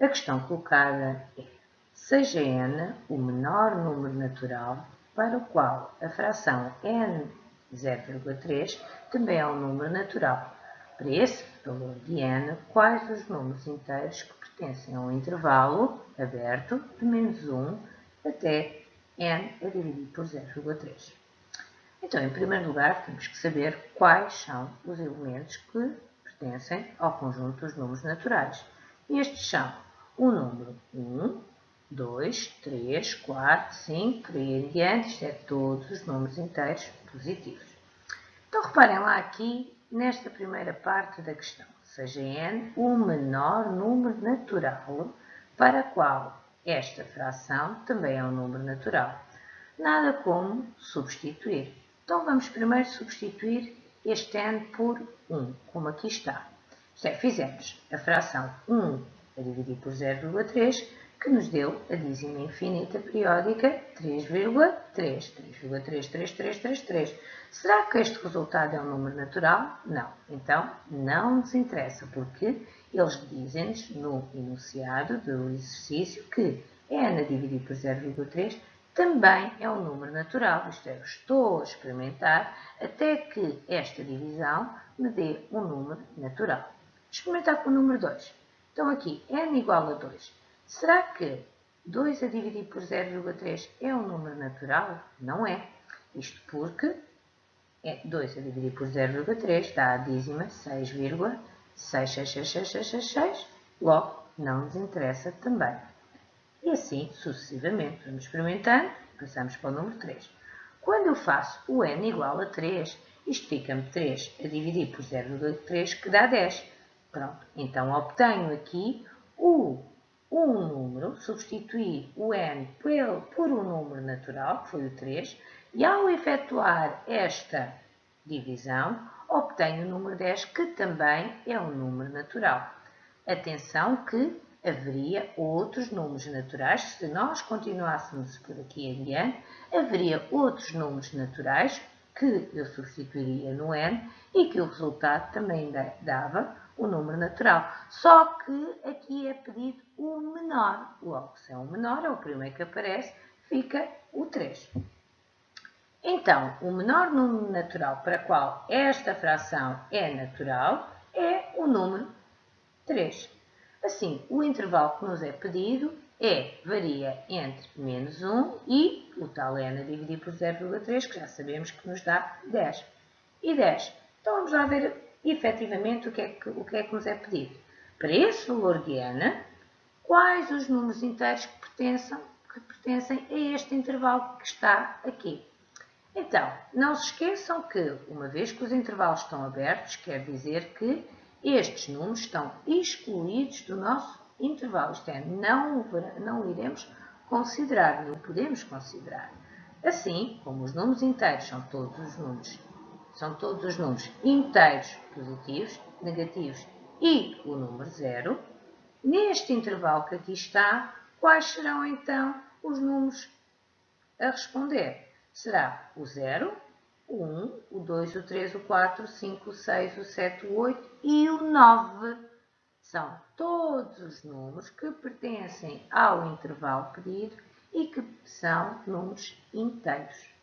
A questão colocada é, seja n o menor número natural para o qual a fração n 0,3 também é um número natural. Para esse valor de n, quais os números inteiros que pertencem a um intervalo aberto de menos 1 até n a dividir por 0,3. Então, em primeiro lugar, temos que saber quais são os elementos que pertencem ao conjunto dos números naturais. Estes são o número 1, 2, 3, 4, 5, por aí em diante, isto é todos os números inteiros positivos. Então, reparem lá aqui, nesta primeira parte da questão, seja n o menor número natural para qual esta fração também é um número natural. Nada como substituir. Então, vamos primeiro substituir este n por 1, como aqui está. Isto é, fizemos a fração 1 a dividir por 0,3, que nos deu a dízima infinita periódica 3,3. 3,33333. Será que este resultado é um número natural? Não. Então, não nos interessa, porque eles dizem-nos no enunciado do exercício que n a dividir por 0,3 também é um número natural, isto é, eu estou a experimentar até que esta divisão me dê um número natural. Experimentar com o número 2. Então aqui, n igual a 2. Será que 2 a dividir por 0,3 é um número natural? Não é. Isto porque 2 a dividir por 0,3 dá a dízima 6,666666. Logo, não nos interessa também. E assim sucessivamente. Vamos experimentando, passamos para o número 3. Quando eu faço o n igual a 3, isto fica-me 3 a dividir por 0,3, que dá 10. Pronto, então obtenho aqui o, um número, substituir o n por, por um número natural, que foi o 3, e ao efetuar esta divisão, obtenho o número 10, que também é um número natural. Atenção que haveria outros números naturais, se nós continuássemos por aqui em diante, haveria outros números naturais que eu substituiria no n e que o resultado também dava o número natural. Só que aqui é pedido o menor. Logo, se é o menor, é o primeiro que aparece, fica o 3. Então, o menor número natural para qual esta fração é natural é o número 3. Assim, o intervalo que nos é pedido é, varia entre menos 1 e o tal n a dividir por 0,3, que já sabemos que nos dá 10. E 10. Então, vamos lá ver efetivamente o que é que, o que, é que nos é pedido. Para esse valor de quais os números inteiros que pertencem, que pertencem a este intervalo que está aqui. Então, não se esqueçam que, uma vez que os intervalos estão abertos, quer dizer que estes números estão excluídos do nosso intervalo, isto é, não, não iremos considerar, não podemos considerar. Assim, como os números inteiros são todos os números, são todos os números inteiros positivos, negativos e o número zero, neste intervalo que aqui está, quais serão então os números a responder? Será o 0, o 1, o 2, o 3, o 4, o 5, o 6, o 7, o 8 e o 9. São todos os números que pertencem ao intervalo pedido e que são números inteiros.